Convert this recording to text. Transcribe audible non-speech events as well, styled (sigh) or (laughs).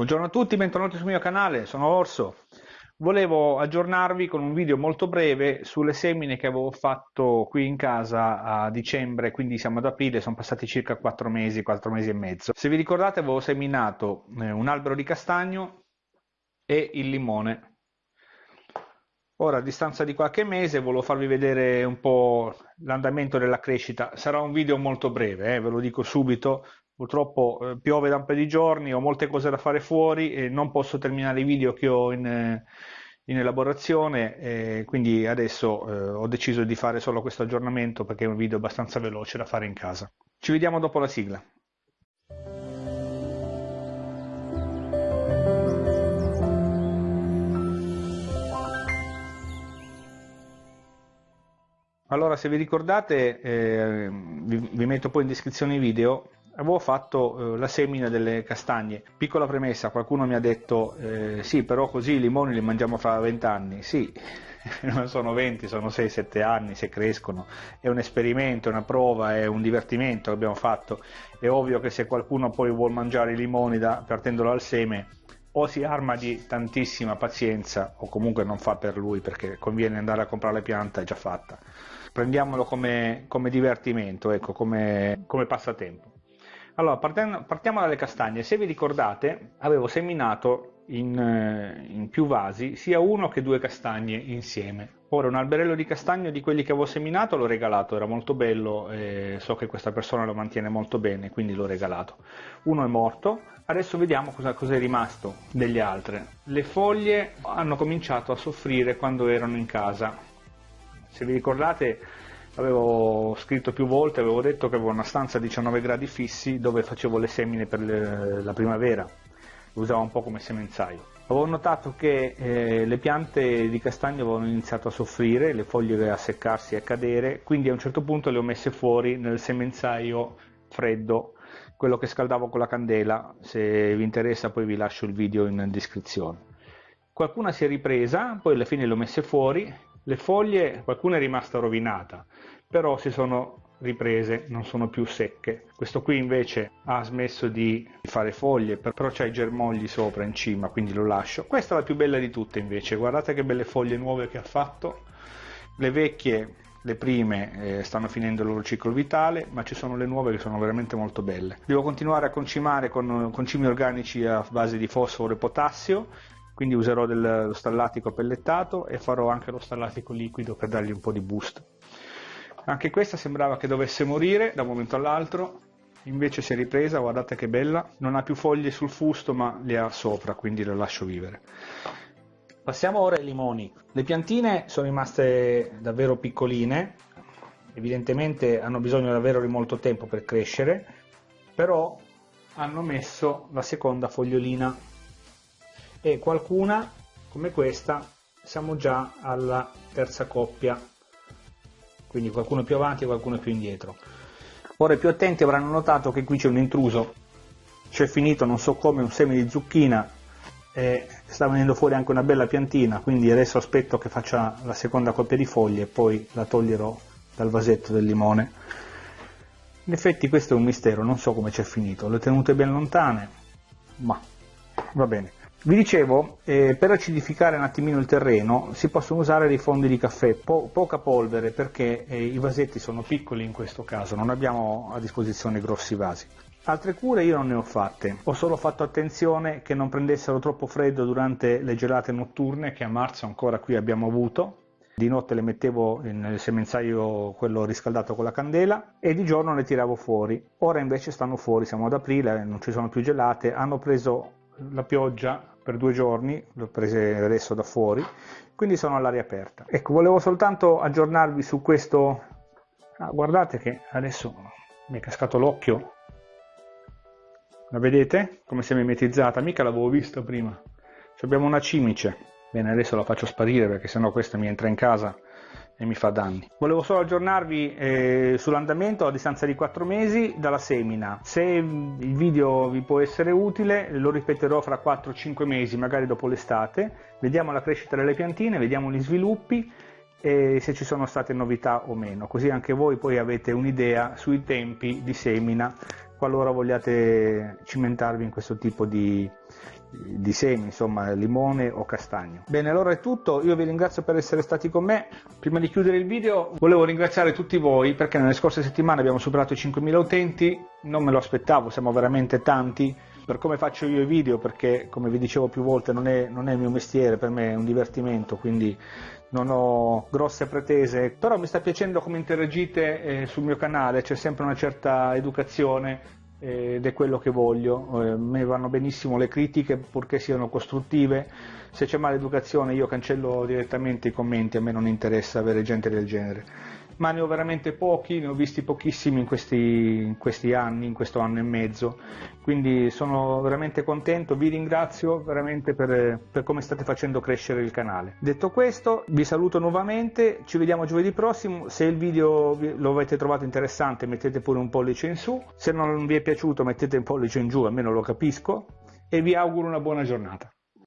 Buongiorno a tutti, bentornati sul mio canale, sono Orso. Volevo aggiornarvi con un video molto breve sulle semine che avevo fatto qui in casa a dicembre, quindi siamo ad aprile, sono passati circa 4 mesi, 4 mesi e mezzo. Se vi ricordate avevo seminato eh, un albero di castagno e il limone. Ora a distanza di qualche mese volevo farvi vedere un po' l'andamento della crescita. Sarà un video molto breve, eh, ve lo dico subito, purtroppo eh, piove da un paio di giorni, ho molte cose da fare fuori e non posso terminare i video che ho in, eh, in elaborazione, eh, quindi adesso ho deciso di fare solo questo aggiornamento perché è un video abbastanza veloce da fare in casa. Ci vediamo dopo la sigla. Allora, se vi ricordate, eh, vi, vi metto poi in descrizione i video avevo fatto eh, la semina delle castagne. Piccola premessa, qualcuno mi ha detto eh, sì, però così i limoni li mangiamo fra 20 anni. Sì, (laughs) non sono 20, sono 6-7 anni se crescono. È un esperimento, è una prova, è un divertimento che abbiamo fatto. È ovvio che se qualcuno poi vuole mangiare i limoni da, partendolo dal seme, o si arma di tantissima pazienza o comunque non fa per lui perché conviene andare a comprare la pianta è già fatta. Prendiamolo come, come divertimento, ecco, come, come passatempo. Allora, partiamo dalle castagne. Se vi ricordate, avevo seminato in, eh, in, più vasi sia uno che due castagne insieme. Ora, un alberello di castagno di quelli che avevo seminato l'ho regalato, era molto bello, e so che questa persona lo mantiene molto bene, quindi l'ho regalato. Uno è morto, adesso vediamo cosa, cosa è rimasto delle altre. Le foglie hanno cominciato a soffrire quando erano in casa. Se vi ricordate, avevo scritto più volte, avevo detto che avevo una stanza a 19 gradi fissi dove facevo le semine per le, la primavera, lo usavo un po' come semenzaio. Avevo notato che eh, le piante di castagno avevano iniziato a soffrire, le foglie a seccarsi e a cadere, quindi a un certo punto le ho messe fuori nel semenzaio freddo, quello che scaldavo con la candela, se vi interessa poi vi lascio il video in descrizione. Qualcuna si è ripresa, poi alla fine le ho messe fuori, le foglie, qualcuna è rimasta rovinata, però si sono riprese, non sono più secche. Questo qui invece ha smesso di fare foglie, però c'ha i germogli sopra in cima, quindi lo lascio. Questa è la più bella di tutte invece, guardate che belle foglie nuove che ha fatto. Le vecchie, le prime, eh, stanno finendo il loro ciclo vitale, ma ci sono le nuove che sono veramente molto belle. Devo continuare a concimare con concimi organici a base di fosforo e potassio quindi userò dello stallatico pellettato e farò anche lo stallatico liquido per dargli un po' di boost. Anche questa sembrava che dovesse morire da un momento all'altro, invece si è ripresa, guardate che bella, non ha più foglie sul fusto ma le ha sopra, quindi la lascio vivere. Passiamo ora ai limoni. Le piantine sono rimaste davvero piccoline, evidentemente hanno bisogno davvero di molto tempo per crescere, però hanno messo la seconda fogliolina e qualcuna come questa siamo già alla terza coppia. Quindi qualcuno più avanti e qualcuno più indietro. Ora i più attenti avranno notato che qui c'è un intruso. C'è finito non so come un seme di zucchina e sta venendo fuori anche una bella piantina. Quindi adesso aspetto che faccia la seconda coppia di foglie e poi la toglierò dal vasetto del limone. In effetti questo è un mistero non so come c'è finito. Le ho tenute ben lontane ma va bene vi dicevo, eh, per acidificare un attimino il terreno si possono usare dei fondi di caffè, po poca polvere perché eh, i vasetti sono piccoli in questo caso, non abbiamo a disposizione grossi vasi. Altre cure io non ne ho fatte, ho solo fatto attenzione che non prendessero troppo freddo durante le gelate notturne che a marzo ancora qui abbiamo avuto, di notte le mettevo nel semenzaio quello riscaldato con la candela e di giorno le tiravo fuori. Ora invece stanno fuori, siamo ad aprile, non ci sono più gelate, hanno preso la pioggia per due giorni, le ho prese adesso da fuori, quindi sono all'aria aperta. Ecco, volevo soltanto aggiornarvi su questo, ah, guardate che adesso mi è cascato l'occhio, la vedete? Come si è mimetizzata, mica l'avevo visto prima. Ci una cimice, bene adesso la faccio sparire perché sennò questa mi entra in casa e mi fa danni. Volevo solo aggiornarvi eh, sull'andamento a distanza di 4 mesi dalla semina. Se il video vi può essere utile lo ripeterò fra 4-5 mesi, magari dopo l'estate. Vediamo la crescita delle piantine, vediamo gli sviluppi e se ci sono state novità o meno, così anche voi poi avete un'idea sui tempi di semina qualora vogliate cimentarvi in questo tipo di, di semi, insomma limone o castagno. Bene, allora è tutto, io vi ringrazio per essere stati con me. Prima di chiudere il video volevo ringraziare tutti voi perché nelle scorse settimane abbiamo superato i 5.000 utenti, non me lo aspettavo, siamo veramente tanti. Per come faccio io i video, perché come vi dicevo più volte non è, non è il mio mestiere, per me è un divertimento, quindi non ho grosse pretese, però mi sta piacendo come interagite eh, sul mio canale, c'è sempre una certa educazione ed è quello che voglio. Eh, mi vanno benissimo le critiche purché siano costruttive, se c'è maleducazione io cancello direttamente i commenti, a me non interessa avere gente del genere ma ne ho veramente pochi, ne ho visti pochissimi in questi, in questi anni, in questo anno e mezzo, quindi sono veramente contento, vi ringrazio veramente per, per come state facendo crescere il canale. Detto questo, vi saluto nuovamente, ci vediamo giovedì prossimo, se il video lo avete trovato interessante mettete pure un pollice in su, se non vi è piaciuto mettete un pollice in giù, almeno lo capisco, e vi auguro una buona giornata.